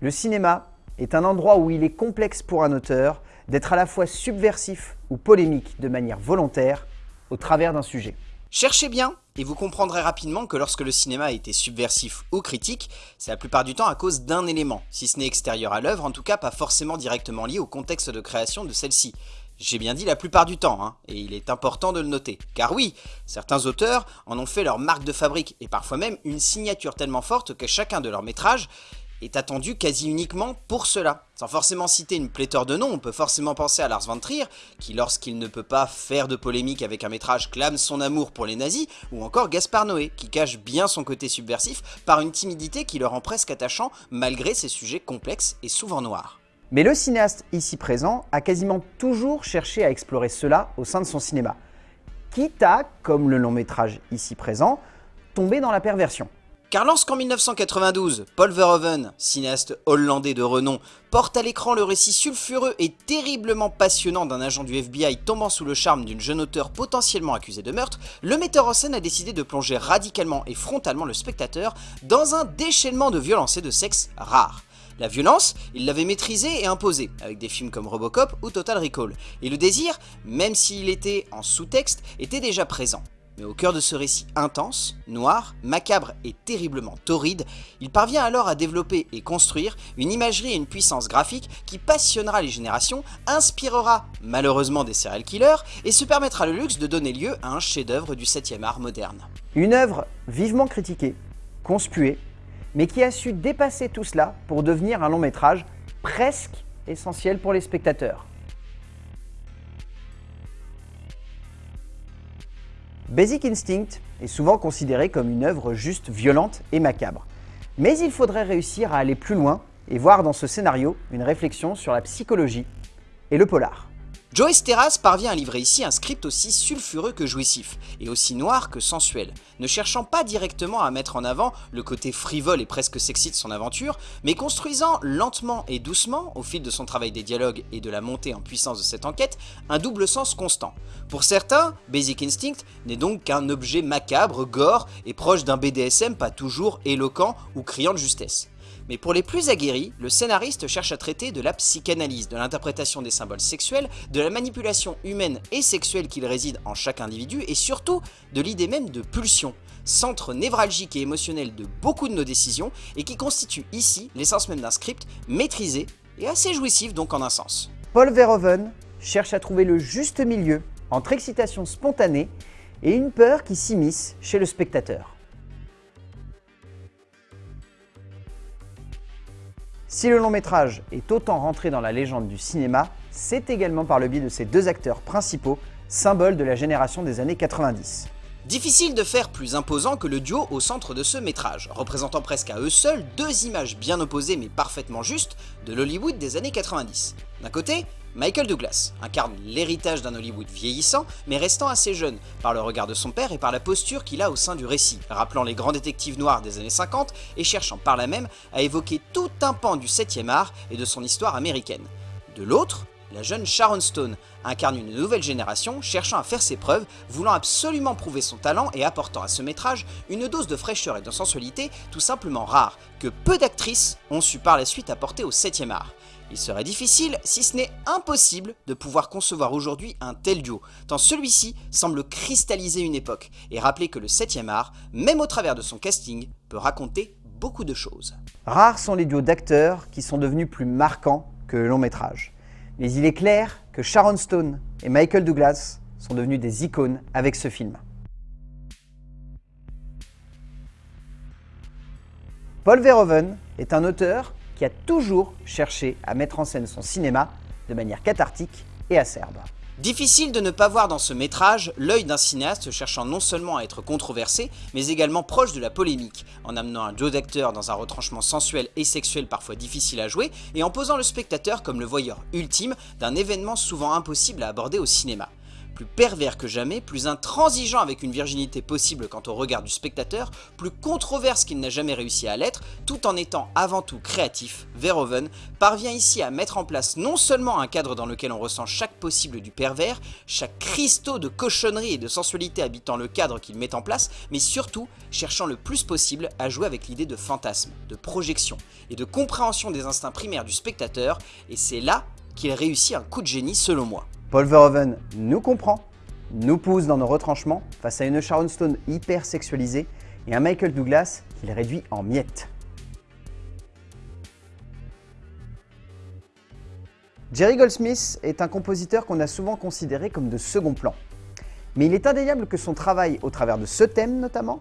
Le cinéma est un endroit où il est complexe pour un auteur d'être à la fois subversif ou polémique de manière volontaire au travers d'un sujet. Cherchez bien et vous comprendrez rapidement que lorsque le cinéma a été subversif ou critique, c'est la plupart du temps à cause d'un élément, si ce n'est extérieur à l'œuvre, en tout cas pas forcément directement lié au contexte de création de celle-ci. J'ai bien dit la plupart du temps, hein, et il est important de le noter. Car oui, certains auteurs en ont fait leur marque de fabrique, et parfois même une signature tellement forte que chacun de leurs métrages est attendu quasi uniquement pour cela. Sans forcément citer une pléthore de noms, on peut forcément penser à Lars von Trier, qui lorsqu'il ne peut pas faire de polémique avec un métrage clame son amour pour les nazis, ou encore Gaspard Noé, qui cache bien son côté subversif par une timidité qui le rend presque attachant malgré ses sujets complexes et souvent noirs. Mais le cinéaste ici présent a quasiment toujours cherché à explorer cela au sein de son cinéma, quitte à, comme le long métrage ici présent, tomber dans la perversion. Car lorsqu'en 1992, Paul Verhoeven, cinéaste hollandais de renom, porte à l'écran le récit sulfureux et terriblement passionnant d'un agent du FBI tombant sous le charme d'une jeune auteure potentiellement accusée de meurtre, le metteur en scène a décidé de plonger radicalement et frontalement le spectateur dans un déchaînement de violence et de sexe rare. La violence, il l'avait maîtrisée et imposée, avec des films comme Robocop ou Total Recall, et le désir, même s'il était en sous-texte, était déjà présent. Mais au cœur de ce récit intense, noir, macabre et terriblement torride, il parvient alors à développer et construire une imagerie et une puissance graphique qui passionnera les générations, inspirera malheureusement des serial killers et se permettra le luxe de donner lieu à un chef-d'œuvre du 7e art moderne. Une œuvre vivement critiquée, conspuée, mais qui a su dépasser tout cela pour devenir un long métrage presque essentiel pour les spectateurs. Basic Instinct est souvent considéré comme une œuvre juste violente et macabre. Mais il faudrait réussir à aller plus loin et voir dans ce scénario une réflexion sur la psychologie et le polar. Joyce Terrace parvient à livrer ici un script aussi sulfureux que jouissif, et aussi noir que sensuel, ne cherchant pas directement à mettre en avant le côté frivole et presque sexy de son aventure, mais construisant lentement et doucement, au fil de son travail des dialogues et de la montée en puissance de cette enquête, un double sens constant. Pour certains, Basic Instinct n'est donc qu'un objet macabre, gore et proche d'un BDSM pas toujours éloquent ou criant de justesse. Mais pour les plus aguerris, le scénariste cherche à traiter de la psychanalyse, de l'interprétation des symboles sexuels, de la manipulation humaine et sexuelle qu'il réside en chaque individu, et surtout de l'idée même de pulsion, centre névralgique et émotionnel de beaucoup de nos décisions, et qui constitue ici l'essence même d'un script maîtrisé et assez jouissif donc en un sens. Paul Verhoeven cherche à trouver le juste milieu entre excitation spontanée et une peur qui s'immisce chez le spectateur. Si le long métrage est autant rentré dans la légende du cinéma, c'est également par le biais de ses deux acteurs principaux, symboles de la génération des années 90. Difficile de faire plus imposant que le duo au centre de ce métrage, représentant presque à eux seuls deux images bien opposées mais parfaitement justes de l'Hollywood des années 90. D'un côté, Michael Douglas incarne l'héritage d'un Hollywood vieillissant, mais restant assez jeune, par le regard de son père et par la posture qu'il a au sein du récit, rappelant les grands détectives noirs des années 50 et cherchant par là même à évoquer tout un pan du 7ème art et de son histoire américaine. De l'autre, la jeune Sharon Stone incarne une nouvelle génération cherchant à faire ses preuves, voulant absolument prouver son talent et apportant à ce métrage une dose de fraîcheur et de sensualité tout simplement rare, que peu d'actrices ont su par la suite apporter au 7ème art. Il serait difficile, si ce n'est impossible, de pouvoir concevoir aujourd'hui un tel duo, tant celui-ci semble cristalliser une époque et rappeler que le 7ème art, même au travers de son casting, peut raconter beaucoup de choses. Rares sont les duos d'acteurs qui sont devenus plus marquants que le long métrage. Mais il est clair que Sharon Stone et Michael Douglas sont devenus des icônes avec ce film. Paul Verhoeven est un auteur qui a toujours cherché à mettre en scène son cinéma de manière cathartique et acerbe. Difficile de ne pas voir dans ce métrage l'œil d'un cinéaste cherchant non seulement à être controversé, mais également proche de la polémique, en amenant un duo d'acteurs dans un retranchement sensuel et sexuel parfois difficile à jouer, et en posant le spectateur comme le voyeur ultime d'un événement souvent impossible à aborder au cinéma. Plus pervers que jamais, plus intransigeant avec une virginité possible quant au regard du spectateur, plus controverse qu'il n'a jamais réussi à l'être, tout en étant avant tout créatif, Verhoeven parvient ici à mettre en place non seulement un cadre dans lequel on ressent chaque possible du pervers, chaque cristaux de cochonnerie et de sensualité habitant le cadre qu'il met en place, mais surtout cherchant le plus possible à jouer avec l'idée de fantasme, de projection et de compréhension des instincts primaires du spectateur, et c'est là qu'il réussit un coup de génie selon moi. Paul Verhoeven nous comprend, nous pousse dans nos retranchements face à une Sharon Stone hyper sexualisée et un Michael Douglas qu'il réduit en miettes. Jerry Goldsmith est un compositeur qu'on a souvent considéré comme de second plan. Mais il est indéniable que son travail, au travers de ce thème notamment,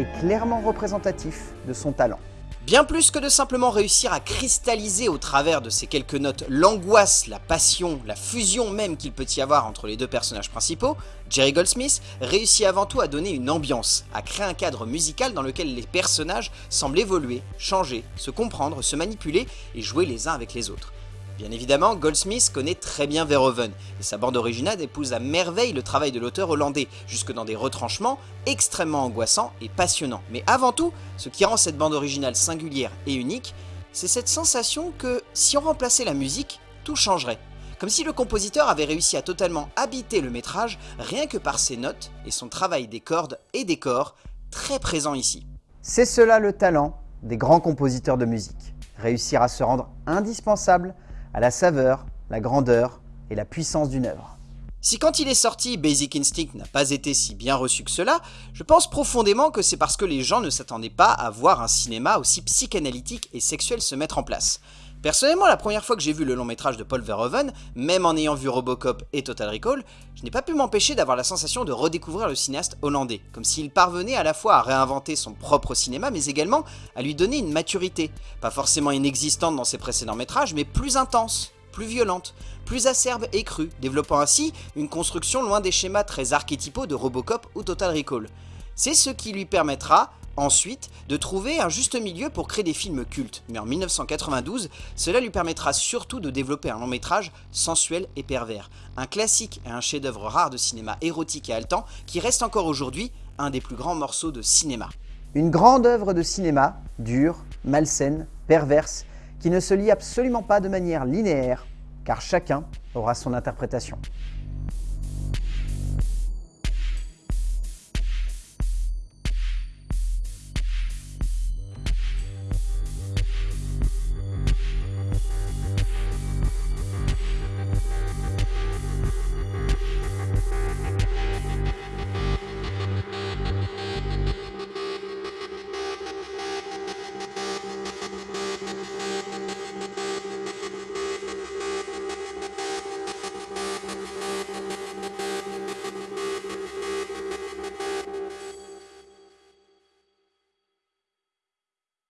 est clairement représentatif de son talent. Bien plus que de simplement réussir à cristalliser au travers de ces quelques notes l'angoisse, la passion, la fusion même qu'il peut y avoir entre les deux personnages principaux, Jerry Goldsmith réussit avant tout à donner une ambiance, à créer un cadre musical dans lequel les personnages semblent évoluer, changer, se comprendre, se manipuler et jouer les uns avec les autres. Bien évidemment, Goldsmith connaît très bien Verhoeven, et sa bande originale épouse à merveille le travail de l'auteur hollandais, jusque dans des retranchements extrêmement angoissants et passionnants. Mais avant tout, ce qui rend cette bande originale singulière et unique, c'est cette sensation que, si on remplaçait la musique, tout changerait. Comme si le compositeur avait réussi à totalement habiter le métrage rien que par ses notes et son travail des cordes et des corps, très présent ici. C'est cela le talent des grands compositeurs de musique, réussir à se rendre indispensable à la saveur, la grandeur et la puissance d'une œuvre. Si quand il est sorti, Basic Instinct n'a pas été si bien reçu que cela, je pense profondément que c'est parce que les gens ne s'attendaient pas à voir un cinéma aussi psychanalytique et sexuel se mettre en place. Personnellement, la première fois que j'ai vu le long métrage de Paul Verhoeven, même en ayant vu Robocop et Total Recall, je n'ai pas pu m'empêcher d'avoir la sensation de redécouvrir le cinéaste hollandais, comme s'il parvenait à la fois à réinventer son propre cinéma, mais également à lui donner une maturité, pas forcément inexistante dans ses précédents métrages, mais plus intense, plus violente, plus acerbe et crue, développant ainsi une construction loin des schémas très archétypaux de Robocop ou Total Recall. C'est ce qui lui permettra, Ensuite, de trouver un juste milieu pour créer des films cultes, mais en 1992, cela lui permettra surtout de développer un long métrage sensuel et pervers, un classique et un chef-d'œuvre rare de cinéma érotique et haletant qui reste encore aujourd'hui un des plus grands morceaux de cinéma. Une grande œuvre de cinéma, dure, malsaine, perverse, qui ne se lit absolument pas de manière linéaire, car chacun aura son interprétation.